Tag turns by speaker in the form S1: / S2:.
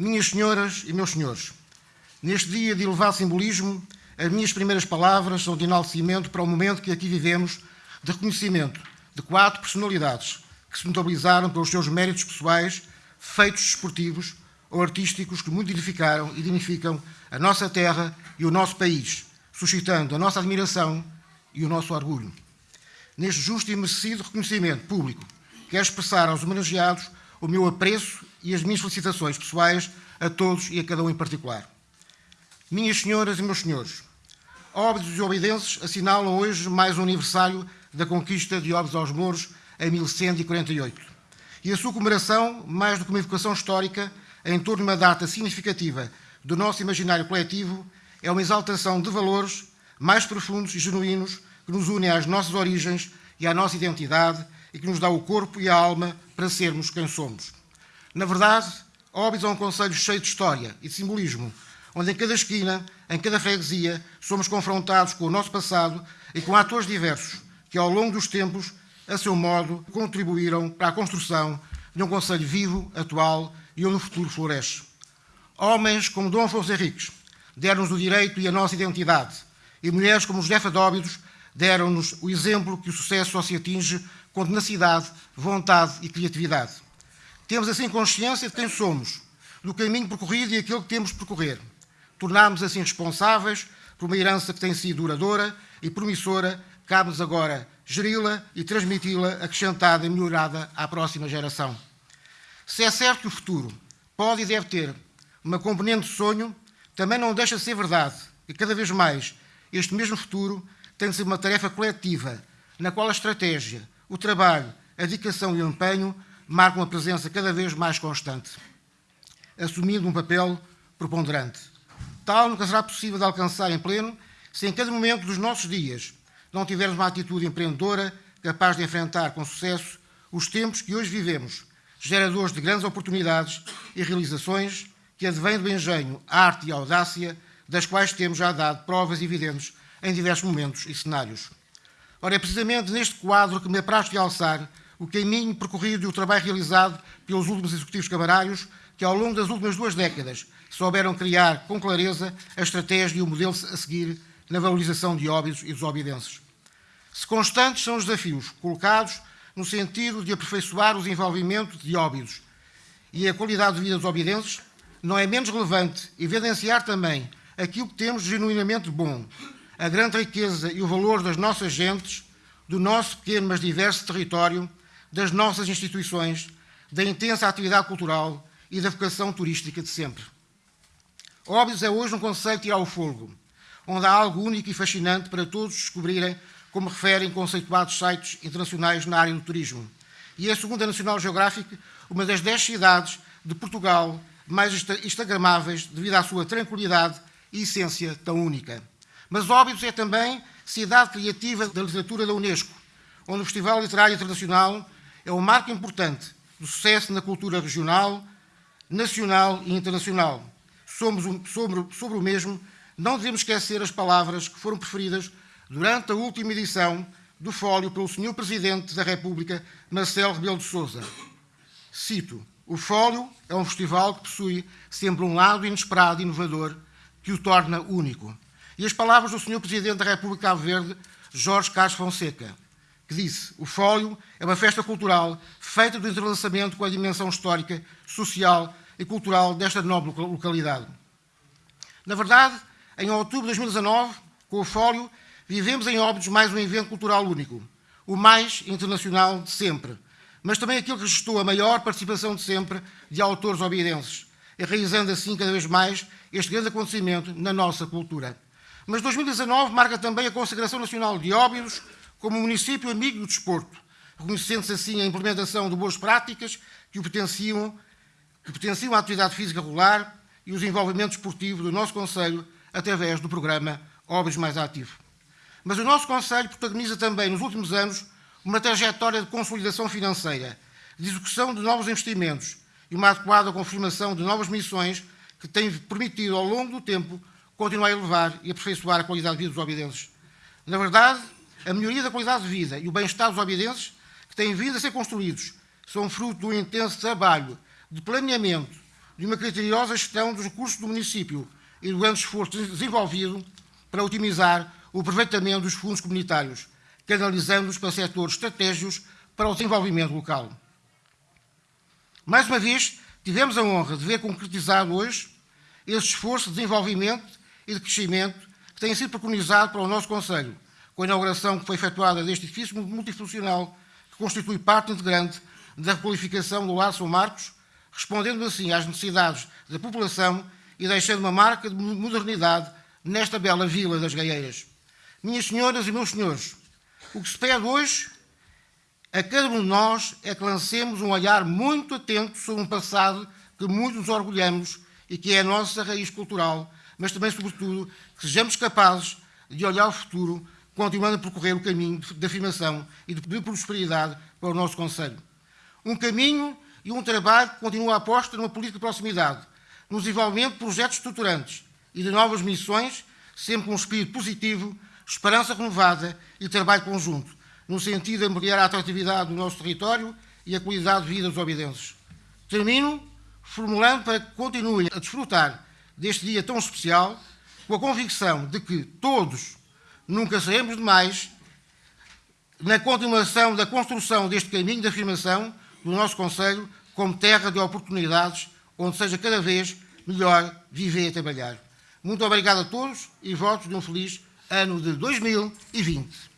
S1: Minhas senhoras e meus senhores, neste dia de elevado simbolismo, as minhas primeiras palavras são de enaltecimento para o momento que aqui vivemos de reconhecimento de quatro personalidades que se notabilizaram pelos seus méritos pessoais, feitos esportivos ou artísticos que muito edificaram e dignificam a nossa terra e o nosso país, suscitando a nossa admiração e o nosso orgulho. Neste justo e merecido reconhecimento público, quero expressar aos homenageados o meu apreço e as minhas felicitações pessoais a todos e a cada um em particular. Minhas senhoras e meus senhores, Óbidos e Obidenses assinalam hoje mais um aniversário da conquista de Óbidos aos Mouros em 1148. E a sua comemoração, mais do que uma evocação histórica, em torno de uma data significativa do nosso imaginário coletivo, é uma exaltação de valores mais profundos e genuínos que nos unem às nossas origens e à nossa identidade e que nos dá o corpo e a alma para sermos quem somos. Na verdade, Óbidos é um conselho cheio de história e de simbolismo, onde em cada esquina, em cada freguesia, somos confrontados com o nosso passado e com atores diversos que, ao longo dos tempos, a seu modo, contribuíram para a construção de um Conselho vivo, atual e onde o futuro floresce. Homens como Dom Afonso Henriques deram-nos o direito e a nossa identidade, e mulheres como Josefa Dóbidos deram-nos o exemplo que o sucesso só se atinge com tenacidade, vontade e criatividade. Temos assim consciência de quem somos, do caminho percorrido e aquele que temos de percorrer. Tornámos assim responsáveis por uma herança que tem sido duradoura e promissora, cabe-nos agora geri-la e transmiti-la acrescentada e melhorada à próxima geração. Se é certo que o futuro pode e deve ter uma componente de sonho, também não deixa de ser verdade que cada vez mais este mesmo futuro tem de ser uma tarefa coletiva, na qual a estratégia, o trabalho, a dedicação e o empenho marcam uma presença cada vez mais constante, assumindo um papel preponderante. Tal nunca será possível de alcançar em pleno se em cada momento dos nossos dias não tivermos uma atitude empreendedora capaz de enfrentar com sucesso os tempos que hoje vivemos, geradores de grandes oportunidades e realizações que advêm do engenho, arte e audácia, das quais temos já dado provas evidentes em diversos momentos e cenários. Ora, é precisamente neste quadro que me apraz realçar o caminho percorrido e o trabalho realizado pelos últimos executivos camarários que, ao longo das últimas duas décadas, souberam criar com clareza a estratégia e o modelo a seguir na valorização de óbidos e dos obidenses. Se constantes são os desafios colocados no sentido de aperfeiçoar o desenvolvimento de óbidos e a qualidade de vida dos obidenses, não é menos relevante evidenciar também aquilo que temos genuinamente bom, a grande riqueza e o valor das nossas gentes, do nosso pequeno mas diverso território, das nossas instituições, da intensa atividade cultural e da vocação turística de sempre. Óbidos é hoje um conceito tirar o fogo, onde há algo único e fascinante para todos descobrirem, como referem conceituados sites internacionais na área do turismo. E é, segundo a National Geographic, uma das dez cidades de Portugal mais instagramáveis devido à sua tranquilidade e essência tão única. Mas Óbidos é também cidade criativa da literatura da Unesco, onde o Festival Literário Internacional é um marco importante do sucesso na cultura regional, nacional e internacional. Somos um, sobre, sobre o mesmo não devemos esquecer as palavras que foram preferidas durante a última edição do Fólio pelo Sr. Presidente da República, Marcelo Rebelo de Sousa. Cito, o Fólio é um festival que possui sempre um lado inesperado e inovador que o torna único. E as palavras do Sr. Presidente da República Cabo Verde, Jorge Carlos Fonseca, que disse, o Fólio é uma festa cultural feita do entrelaçamento com a dimensão histórica, social e cultural desta nobre localidade. Na verdade, em outubro de 2019, com o Fólio, vivemos em Óbidos mais um evento cultural único, o mais internacional de sempre, mas também aquele que registrou a maior participação de sempre de autores obidenses, enraizando assim cada vez mais este grande acontecimento na nossa cultura. Mas 2019 marca também a consagração nacional de Óbidos como município amigo do desporto, reconhecendo-se assim a implementação de boas práticas que o potenciam, que potenciam a atividade física regular e o desenvolvimento esportivo do nosso Conselho através do programa Obras Mais Ativo. Mas o nosso Conselho protagoniza também, nos últimos anos, uma trajetória de consolidação financeira, de execução de novos investimentos e uma adequada confirmação de novas missões que têm permitido, ao longo do tempo, continuar a elevar e aperfeiçoar a qualidade de vida dos obidenses. Na verdade, a melhoria da qualidade de vida e o bem-estar dos obidenses, que têm vindo a ser construídos, são fruto do intenso trabalho de planeamento, de uma criteriosa gestão dos recursos do município e do grande esforço desenvolvido para otimizar o aproveitamento dos fundos comunitários, canalizando-os para setores estratégicos para o desenvolvimento local. Mais uma vez, tivemos a honra de ver concretizado hoje esse esforço de desenvolvimento e de crescimento que tem sido preconizado para o nosso Conselho, com a inauguração que foi efetuada deste edifício multifuncional que constitui parte integrante da requalificação do Lar São Marcos, respondendo assim às necessidades da população e deixando uma marca de modernidade nesta bela vila das Gaieiras. Minhas senhoras e meus senhores, o que se pede hoje a cada um de nós é que lancemos um olhar muito atento sobre um passado que muito nos orgulhamos e que é a nossa raiz cultural, mas também, sobretudo, que sejamos capazes de olhar ao futuro, continuando a percorrer o caminho de afirmação e de prosperidade para o nosso Conselho. Um caminho e um trabalho que continua a aposta numa política de proximidade, no desenvolvimento de projetos estruturantes e de novas missões, sempre com um espírito positivo, esperança renovada e trabalho conjunto, no sentido de ampliar a atratividade do nosso território e a qualidade de vida dos obidenses. Termino formulando para que continuem a desfrutar deste dia tão especial, com a convicção de que todos nunca seremos demais na continuação da construção deste caminho de afirmação do nosso Conselho como terra de oportunidades, onde seja cada vez melhor viver e trabalhar. Muito obrigado a todos e votos de um feliz ano de 2020.